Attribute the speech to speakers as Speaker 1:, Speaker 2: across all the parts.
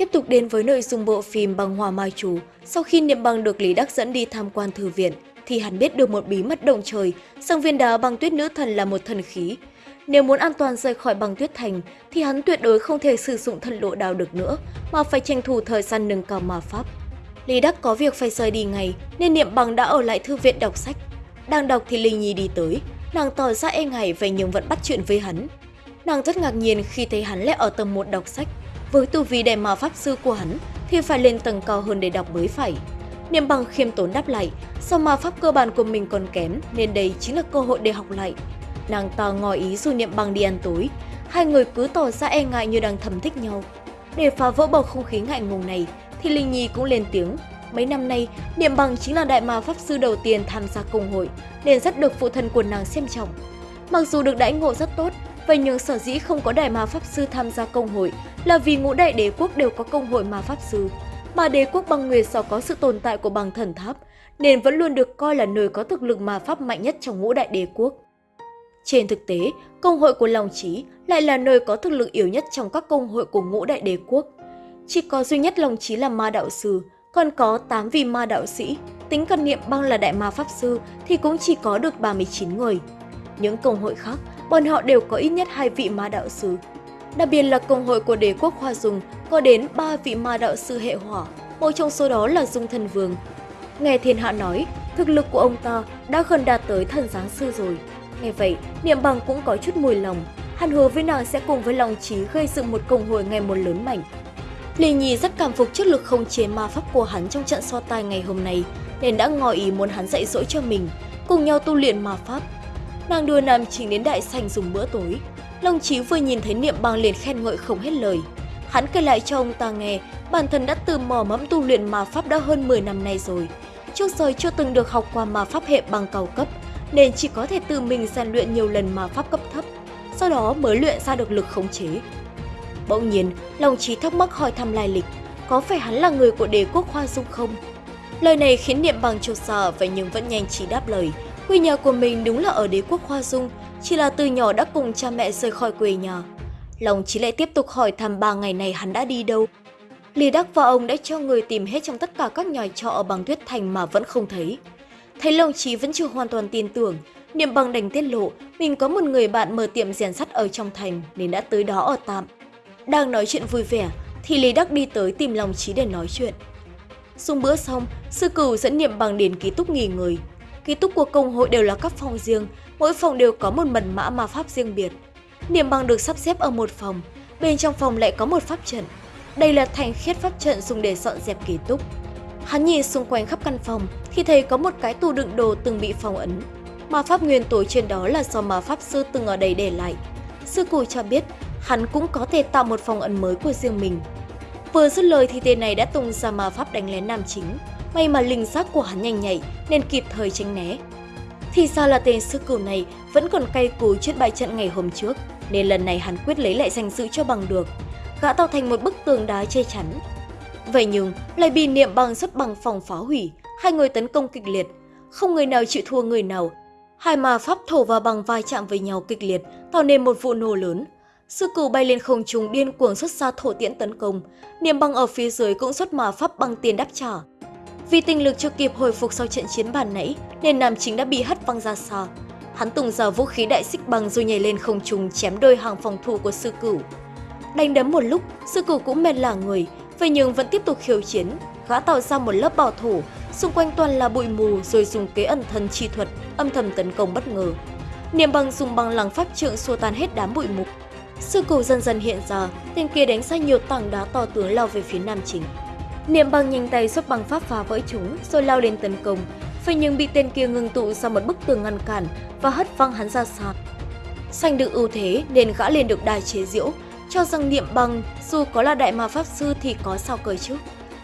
Speaker 1: Tiếp tục đến với nội dung bộ phim Bằng Hòa Mai chú sau khi Niệm Bằng được Lý Đắc dẫn đi tham quan thư viện, thì hắn biết được một bí mật động trời, rằng viên đá băng tuyết nữ thần là một thần khí. Nếu muốn an toàn rời khỏi băng tuyết thành, thì hắn tuyệt đối không thể sử dụng thần lộ đào được nữa, mà phải tranh thủ thời gian nâng cao ma pháp. Lý Đắc có việc phải rời đi ngay, nên Niệm Bằng đã ở lại thư viện đọc sách. Đang đọc thì Linh Nhi đi tới, nàng tỏ ra e ngại vậy nhưng vẫn bắt chuyện với hắn. Nàng rất ngạc nhiên khi thấy hắn lại ở tầng 1 đọc sách. Với tu vi đại ma pháp sư của hắn thì phải lên tầng cao hơn để đọc mới phải. Niệm bằng khiêm tốn đáp lại, do ma pháp cơ bản của mình còn kém nên đây chính là cơ hội để học lại. Nàng ta ngỏ ý dù Niệm bằng đi ăn tối, hai người cứ tỏ ra e ngại như đang thầm thích nhau. Để phá vỡ bầu không khí ngại ngùng này thì Linh Nhi cũng lên tiếng. Mấy năm nay, Niệm bằng chính là đại ma pháp sư đầu tiên tham gia công hội nên rất được phụ thân của nàng xem trọng. Mặc dù được đãi ngộ rất tốt, vậy nhưng sở dĩ không có đại ma pháp sư tham gia công hội là vì ngũ đại đế quốc đều có công hội ma pháp sư, mà đế quốc băng nguyệt do có sự tồn tại của băng thần tháp, nên vẫn luôn được coi là nơi có thực lực ma pháp mạnh nhất trong ngũ đại đế quốc. Trên thực tế, công hội của Long Chí lại là nơi có thực lực yếu nhất trong các công hội của ngũ đại đế quốc. Chỉ có duy nhất Long Chí là ma đạo sư, còn có 8 vị ma đạo sĩ, tính cần niệm băng là đại ma pháp sư thì cũng chỉ có được 39 người. Những công hội khác, bọn họ đều có ít nhất hai vị ma đạo sư. Đặc biệt là công hội của đế quốc Hoa Dung có đến ba vị ma đạo sư hệ hỏa, một trong số đó là Dung Thần Vương. Nghe thiên hạ nói, thực lực của ông ta đã gần đạt tới thần giáng sư rồi. Nghe vậy, Niệm Bằng cũng có chút mùi lòng. Hắn hứa với nàng sẽ cùng với lòng trí gây dựng một công hội ngày một lớn mạnh. Lê Nhi rất cảm phục trước lực không chế ma pháp của hắn trong trận so tài ngày hôm nay, nên đã ngỏ ý muốn hắn dạy dỗ cho mình, cùng nhau tu luyện ma pháp. Nàng đưa Nam Chính đến đại sành dùng bữa tối. Long Chí vừa nhìn thấy Niệm Bằng liền khen ngợi không hết lời. Hắn kể lại cho ông ta nghe, bản thân đã từ mò mẫm tu luyện ma pháp đã hơn 10 năm nay rồi. Trước giờ chưa từng được học qua ma pháp hệ bằng cao cấp, nên chỉ có thể tự mình rèn luyện nhiều lần ma pháp cấp thấp, sau đó mới luyện ra được lực khống chế. Bỗng nhiên, Long Chí thắc mắc hỏi thăm lai lịch, có phải hắn là người của đế quốc Hoa Dung không? Lời này khiến Niệm Bằng chột sợ vậy nhưng vẫn nhanh trí đáp lời, Quê nhà của mình đúng là ở đế quốc Hoa Dung, chỉ là từ nhỏ đã cùng cha mẹ rời khỏi quê nhà. Lòng chỉ lại tiếp tục hỏi thăm ba ngày này hắn đã đi đâu. Lý Đắc và ông đã cho người tìm hết trong tất cả các nhà trọ ở bằng tuyết thành mà vẫn không thấy. Thấy Long Chí vẫn chưa hoàn toàn tin tưởng, Niệm bằng đành tiết lộ mình có một người bạn mở tiệm rèn sắt ở trong thành nên đã tới đó ở tạm. Đang nói chuyện vui vẻ thì Lý Đắc đi tới tìm Long Chí để nói chuyện. dùng bữa xong, sư cửu dẫn Niệm bằng đến ký túc nghỉ người. Ký túc của công hội đều là các phòng riêng, mỗi phòng đều có một mật mã ma pháp riêng biệt. Niệm bằng được sắp xếp ở một phòng, bên trong phòng lại có một pháp trận. Đây là thành khiết pháp trận dùng để dọn dẹp ký túc. Hắn nhìn xung quanh khắp căn phòng thì thấy có một cái tủ đựng đồ từng bị phong ấn. Ma pháp nguyên tố trên đó là do ma pháp sư từng ở đây để lại. Sư cụ cho biết hắn cũng có thể tạo một phòng ấn mới của riêng mình. Vừa dứt lời thì tên này đã tung ra ma pháp đánh lén nam chính, May mà linh giác của hắn nhanh nhạy nên kịp thời tránh né. Thì ra là tên sư cửu này vẫn còn cay cú trên bài trận ngày hôm trước, nên lần này hắn quyết lấy lại danh dự cho bằng được. Gã tạo thành một bức tường đá che chắn. Vậy nhưng lại bị niệm bằng xuất bằng phòng phá hủy, hai người tấn công kịch liệt. Không người nào chịu thua người nào. Hai ma pháp thổ và bằng vai chạm với nhau kịch liệt, tạo nên một vụ nổ lớn. Sư cửu bay lên không trung điên cuồng xuất ra thổ tiễn tấn công. Niệm bằng ở phía dưới cũng xuất ma pháp bằng tiền đáp trả. Vì tinh lực chưa kịp hồi phục sau trận chiến bàn nãy, nên nam chính đã bị hất văng ra xa. Hắn tung ra vũ khí đại xích bằng rồi nhảy lên không trung chém đôi hàng phòng thủ của sư cửu. Đánh đấm một lúc, sư cửu cũng mệt lả người, vậy nhưng vẫn tiếp tục khiêu chiến. Gã tạo ra một lớp bảo thủ, xung quanh toàn là bụi mù rồi dùng kế ẩn thân chi thuật, âm thầm tấn công bất ngờ. Niệm bằng dùng bằng lăng pháp trượng xua tan hết đám bụi mù. Sư cửu dần dần hiện ra, tên kia đánh ra nhiều tảng đá to tướng lao về phía nam chính. Niệm bằng nhanh tay xuất bằng pháp phá vỡ chúng rồi lao lên tấn công, Phải nhưng bị tên kia ngừng tụ sau một bức tường ngăn cản và hất văng hắn ra xa. Xanh được ưu thế nên gã liền được đài chế diễu, cho rằng niệm bằng dù có là đại ma pháp sư thì có sao cười chứ.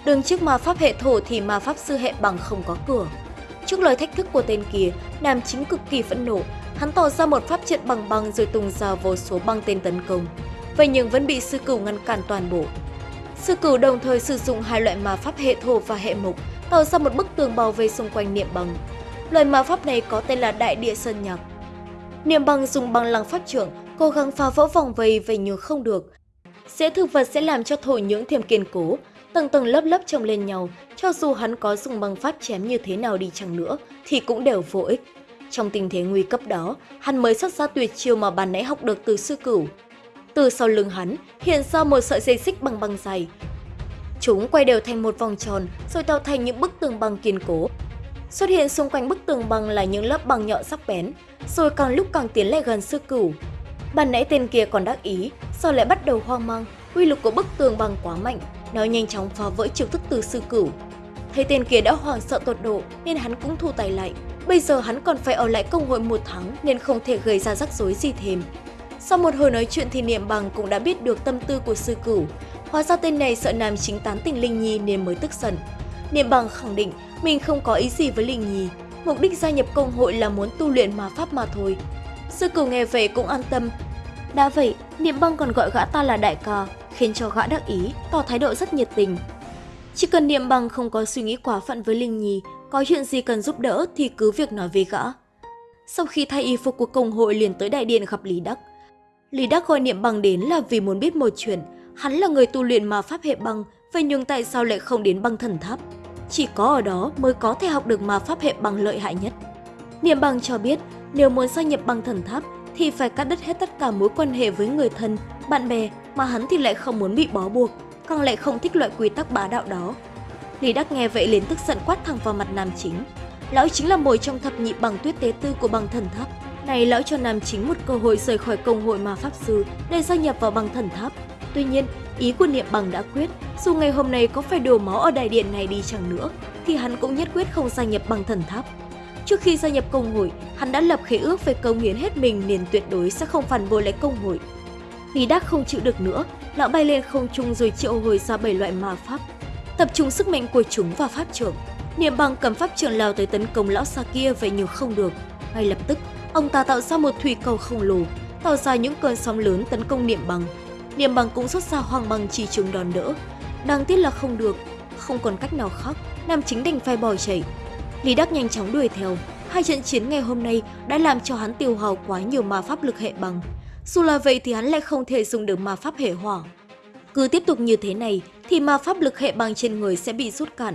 Speaker 1: Đường trước ma pháp hệ thổ thì ma pháp sư hệ bằng không có cửa. Trước lời thách thức của tên kia, nam chính cực kỳ phẫn nộ, hắn tỏ ra một pháp trận bằng băng rồi tung ra vô số băng tên tấn công. Vậy nhưng vẫn bị sư cửu ngăn cản toàn bộ. Sư cửu đồng thời sử dụng hai loại ma pháp hệ thổ và hệ mục, tạo ra một bức tường bảo vệ xung quanh niệm bằng. Loại ma pháp này có tên là Đại Địa Sơn Nhạc. Niệm bằng dùng bằng lăng pháp trưởng, cố gắng phá vỡ vòng vây vậy nhưng không được. Dễ thực vật sẽ làm cho thổ nhưỡng thêm kiên cố, tầng tầng lớp lớp chồng lên nhau, cho dù hắn có dùng bằng pháp chém như thế nào đi chăng nữa thì cũng đều vô ích. Trong tình thế nguy cấp đó, hắn mới xuất ra tuyệt chiêu mà ban nãy học được từ sư cửu. Từ sau lưng hắn hiện ra một sợi dây xích bằng băng dày. Chúng quay đều thành một vòng tròn rồi tạo thành những bức tường băng kiên cố. Xuất hiện xung quanh bức tường băng là những lớp băng nhọn sắc bén, rồi càng lúc càng tiến lại gần sư cửu. Ban nãy tên kia còn đắc ý, sau lại bắt đầu hoang mang, uy lực của bức tường băng quá mạnh, nó nhanh chóng phá vỡ chiêu thức từ sư cửu. Thấy tên kia đã hoảng sợ tột độ nên hắn cũng thu tay lại. Bây giờ hắn còn phải ở lại công hội một tháng nên không thể gây ra rắc rối gì thêm. Sau một hồi nói chuyện thì Niệm Bằng cũng đã biết được tâm tư của sư cửu. Hóa ra tên này sợ nam chính tán tình Linh Nhi nên mới tức giận. Niệm Bằng khẳng định mình không có ý gì với Linh Nhi. Mục đích gia nhập công hội là muốn tu luyện ma pháp mà thôi. Sư cửu nghe về cũng an tâm. Đã vậy, Niệm Bằng còn gọi gã ta là đại ca, khiến cho gã đắc ý, tỏ thái độ rất nhiệt tình. Chỉ cần Niệm Bằng không có suy nghĩ quá phận với Linh Nhi, có chuyện gì cần giúp đỡ thì cứ việc nói với gã. Sau khi thay y phục của công hội liền tới đại điện gặp Lý Đắc. Lý Đắc gọi Niệm Bằng đến là vì muốn biết một chuyện, hắn là người tu luyện mà pháp hệ băng, vậy nhưng tại sao lại không đến băng thần tháp? Chỉ có ở đó mới có thể học được mà pháp hệ băng lợi hại nhất. Niệm Bằng cho biết, nếu muốn gia nhập băng thần tháp thì phải cắt đứt hết tất cả mối quan hệ với người thân, bạn bè mà hắn thì lại không muốn bị bó buộc, càng lại không thích loại quy tắc bá đạo đó. Lý Đắc nghe vậy liền tức giận quát thẳng vào mặt nam chính. Lão chính là mồi trong thập nhị bằng tuyết tế tư của băng thần tháp. Này lão cho nam chính một cơ hội rời khỏi công hội ma pháp sư để gia nhập vào băng thần tháp. Tuy nhiên, ý của niệm bằng đã quyết, dù ngày hôm nay có phải đổ máu ở đại điện này đi chẳng nữa, thì hắn cũng nhất quyết không gia nhập băng thần tháp. Trước khi gia nhập công hội, hắn đã lập khế ước về công hiến hết mình nên tuyệt đối sẽ không phản bội lại công hội. Lý Đắc không chịu được nữa, lão bay lên không trung rồi triệu hồi ra bảy loại ma pháp, tập trung sức mạnh của chúng vào pháp trưởng. Niệm bằng cầm pháp trưởng lao tới tấn công lão xa kia vậy nhưng không được. Ngay lập tức, ông ta tạo ra một thủy cầu khổng lồ, tạo ra những cơn sóng lớn tấn công niệm bằng. Niệm bằng cũng xuất ra hoàng bằng chỉ chúng đòn đỡ. Đáng tiếc là không được, không còn cách nào khác, nam chính đành phải bỏ chạy. Lý Đắc nhanh chóng đuổi theo. Hai trận chiến ngày hôm nay đã làm cho hắn tiêu hao quá nhiều ma pháp lực hệ bằng. Dù là vậy thì hắn lại không thể dùng được ma pháp hệ hỏa. Cứ tiếp tục như thế này thì ma pháp lực hệ bằng trên người sẽ bị rút cạn.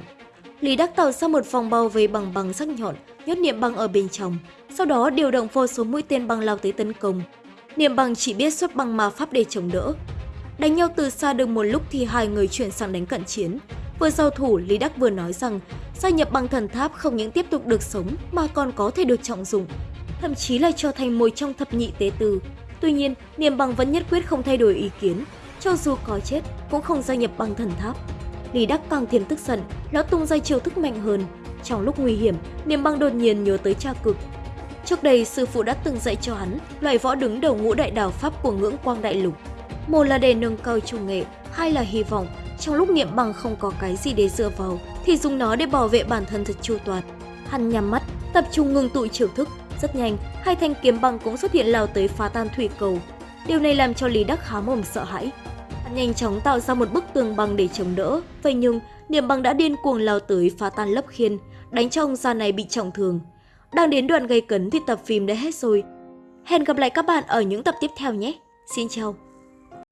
Speaker 1: Lý Đắc tạo ra một vòng bao vây bằng bằng sắc nhọn, nhốt niệm băng ở bên trong, sau đó điều động vô số mũi tên băng lao tới tấn công. Niệm băng chỉ biết xuất băng ma pháp để chống đỡ. Đánh nhau từ xa được một lúc thì hai người chuyển sang đánh cận chiến. Vừa giao thủ, Lý Đắc vừa nói rằng gia nhập băng thần tháp không những tiếp tục được sống mà còn có thể được trọng dụng, thậm chí là trở thành một trong thập nhị tế tư. Tuy nhiên, Niệm băng vẫn nhất quyết không thay đổi ý kiến, cho dù có chết cũng không gia nhập băng thần tháp. Lý Đắc càng thêm tức giận, lão tung ra chiêu thức mạnh hơn. Trong lúc nguy hiểm, Niệm Băng đột nhiên nhớ tới cha cực. Trước đây, sư phụ đã từng dạy cho hắn loại võ đứng đầu ngũ đại đảo pháp của ngưỡng quang đại lục. Một là để nâng cao trung nghệ, hai là hy vọng trong lúc Niệm Băng không có cái gì để dựa vào thì dùng nó để bảo vệ bản thân thật chu toàn. Hắn nhắm mắt, tập trung ngừng tụ trưởng thức. Rất nhanh, hai thanh kiếm băng cũng xuất hiện lao tới phá tan thủy cầu. Điều này làm cho Lý Đắc há mồm sợ hãi nhanh chóng tạo ra một bức tường băng để chống đỡ. Vậy nhưng, niệm băng đã điên cuồng lao tới phá tan lớp khiên, đánh cho ông già này bị trọng thương. Đang đến đoạn gây cấn thì tập phim đã hết rồi. Hẹn gặp lại các bạn ở những tập tiếp theo nhé. Xin chào!